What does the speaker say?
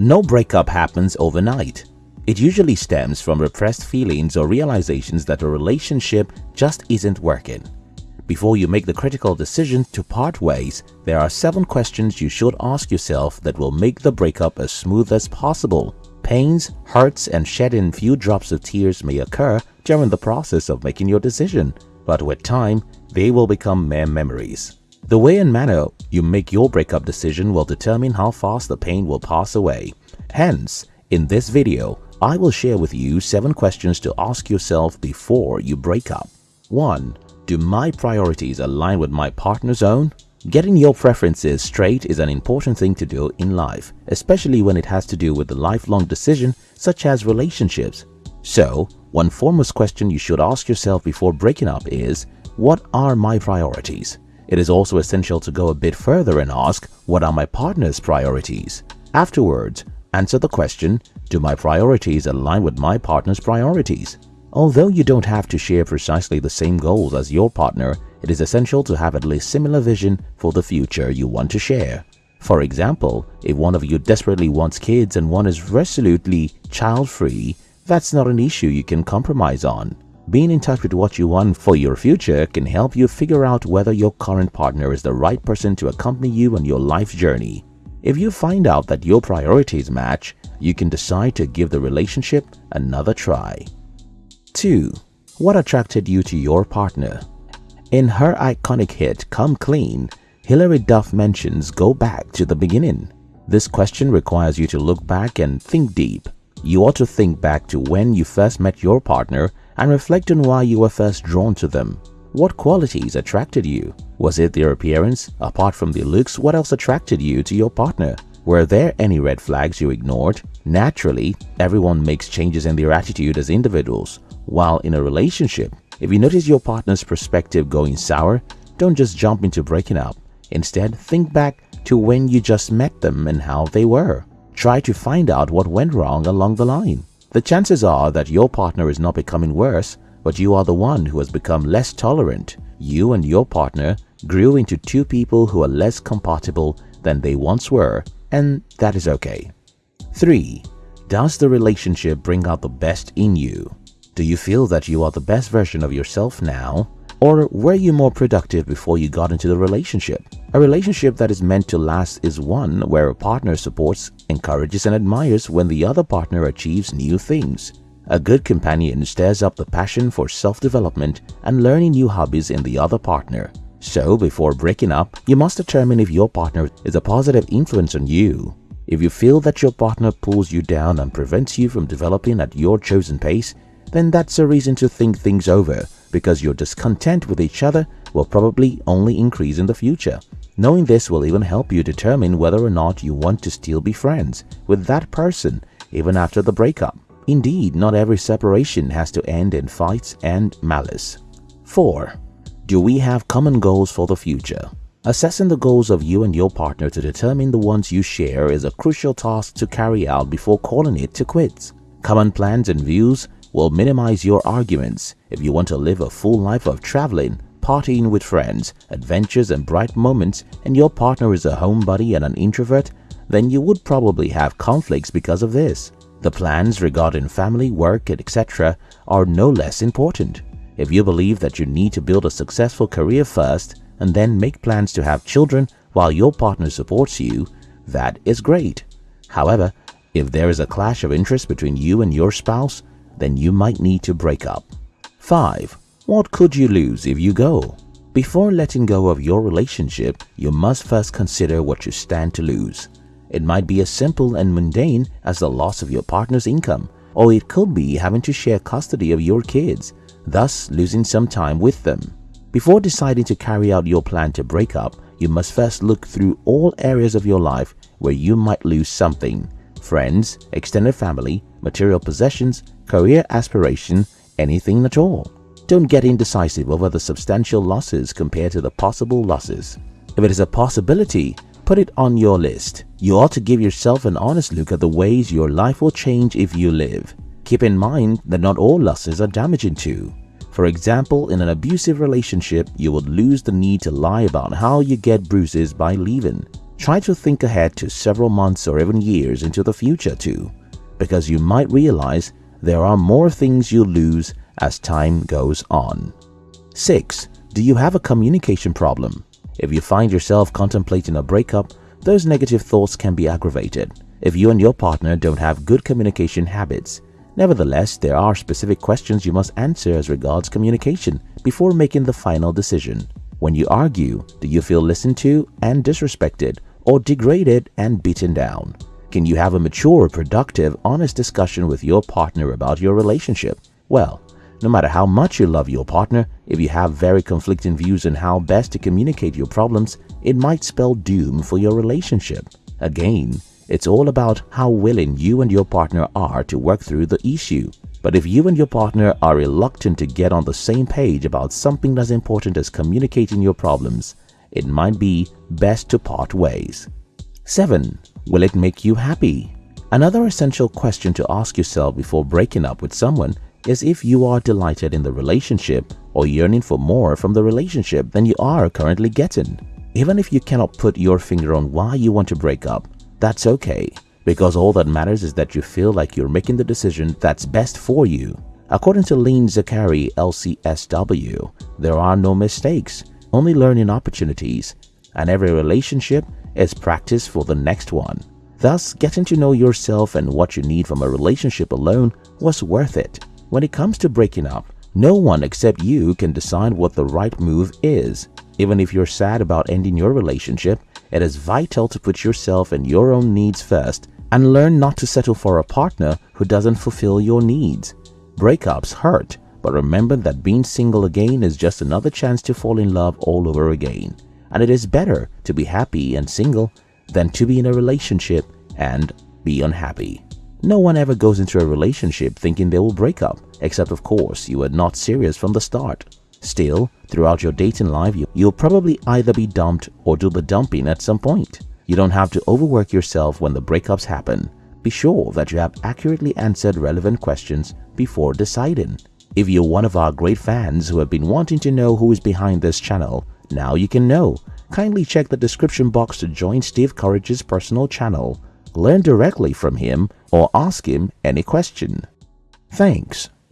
No breakup happens overnight. It usually stems from repressed feelings or realizations that a relationship just isn't working. Before you make the critical decision to part ways, there are 7 questions you should ask yourself that will make the breakup as smooth as possible. Pains, hurts and shedding few drops of tears may occur during the process of making your decision, but with time, they will become mere memories. The way and manner you make your breakup decision will determine how fast the pain will pass away. Hence, in this video, I will share with you 7 questions to ask yourself before you break up. 1. Do my priorities align with my partner's own? Getting your preferences straight is an important thing to do in life, especially when it has to do with a lifelong decision such as relationships. So, one foremost question you should ask yourself before breaking up is, what are my priorities? It is also essential to go a bit further and ask, what are my partner's priorities? Afterwards, answer the question, do my priorities align with my partner's priorities? Although you don't have to share precisely the same goals as your partner, it is essential to have at least similar vision for the future you want to share. For example, if one of you desperately wants kids and one is resolutely child-free, that's not an issue you can compromise on. Being in touch with what you want for your future can help you figure out whether your current partner is the right person to accompany you on your life journey. If you find out that your priorities match, you can decide to give the relationship another try. 2. What attracted you to your partner? In her iconic hit Come Clean, Hilary Duff mentions go back to the beginning. This question requires you to look back and think deep. You ought to think back to when you first met your partner and reflect on why you were first drawn to them. What qualities attracted you? Was it their appearance? Apart from their looks, what else attracted you to your partner? Were there any red flags you ignored? Naturally, everyone makes changes in their attitude as individuals. While in a relationship, if you notice your partner's perspective going sour, don't just jump into breaking up. Instead, think back to when you just met them and how they were. Try to find out what went wrong along the line. The chances are that your partner is not becoming worse, but you are the one who has become less tolerant. You and your partner grew into two people who are less compatible than they once were, and that is okay. 3. Does the relationship bring out the best in you? Do you feel that you are the best version of yourself now? Or were you more productive before you got into the relationship? A relationship that is meant to last is one where a partner supports, encourages and admires when the other partner achieves new things. A good companion stirs up the passion for self-development and learning new hobbies in the other partner. So before breaking up, you must determine if your partner is a positive influence on you. If you feel that your partner pulls you down and prevents you from developing at your chosen pace, then that's a reason to think things over because your discontent with each other will probably only increase in the future. Knowing this will even help you determine whether or not you want to still be friends with that person even after the breakup. Indeed, not every separation has to end in fights and malice. 4. Do we have common goals for the future? Assessing the goals of you and your partner to determine the ones you share is a crucial task to carry out before calling it to quits. Common plans and views will minimize your arguments if you want to live a full life of traveling, partying with friends, adventures and bright moments and your partner is a homebody and an introvert, then you would probably have conflicts because of this. The plans regarding family, work, etc. are no less important. If you believe that you need to build a successful career first and then make plans to have children while your partner supports you, that is great. However, if there is a clash of interest between you and your spouse, then you might need to break up. 5. What could you lose if you go? Before letting go of your relationship, you must first consider what you stand to lose. It might be as simple and mundane as the loss of your partner's income, or it could be having to share custody of your kids, thus losing some time with them. Before deciding to carry out your plan to break up, you must first look through all areas of your life where you might lose something friends, extended family, material possessions, career aspiration, anything at all. Don't get indecisive over the substantial losses compared to the possible losses. If it is a possibility, put it on your list. You ought to give yourself an honest look at the ways your life will change if you live. Keep in mind that not all losses are damaging too. For example, in an abusive relationship, you would lose the need to lie about how you get bruises by leaving. Try to think ahead to several months or even years into the future too, because you might realize there are more things you lose as time goes on. 6. Do you have a communication problem? If you find yourself contemplating a breakup, those negative thoughts can be aggravated if you and your partner don't have good communication habits. Nevertheless, there are specific questions you must answer as regards communication before making the final decision. When you argue, do you feel listened to and disrespected or degraded and beaten down? Can you have a mature, productive, honest discussion with your partner about your relationship? Well, no matter how much you love your partner, if you have very conflicting views on how best to communicate your problems, it might spell doom for your relationship. Again, it's all about how willing you and your partner are to work through the issue. But if you and your partner are reluctant to get on the same page about something as important as communicating your problems, it might be best to part ways. 7. Will it make you happy? Another essential question to ask yourself before breaking up with someone is if you are delighted in the relationship or yearning for more from the relationship than you are currently getting. Even if you cannot put your finger on why you want to break up, that's okay because all that matters is that you feel like you're making the decision that's best for you. According to Lean Zakari, LCSW, there are no mistakes, only learning opportunities, and every relationship is practice for the next one. Thus, getting to know yourself and what you need from a relationship alone was worth it. When it comes to breaking up, no one except you can decide what the right move is. Even if you're sad about ending your relationship, it is vital to put yourself and your own needs first and learn not to settle for a partner who doesn't fulfill your needs. Breakups hurt, but remember that being single again is just another chance to fall in love all over again. And it is better to be happy and single than to be in a relationship and be unhappy. No one ever goes into a relationship thinking they will break up, except of course you are not serious from the start. Still, throughout your dating life, you'll probably either be dumped or do the dumping at some point. You don't have to overwork yourself when the breakups happen. Be sure that you have accurately answered relevant questions before deciding. If you're one of our great fans who have been wanting to know who is behind this channel, now you can know. Kindly check the description box to join Steve Courage's personal channel. Learn directly from him or ask him any question. Thanks.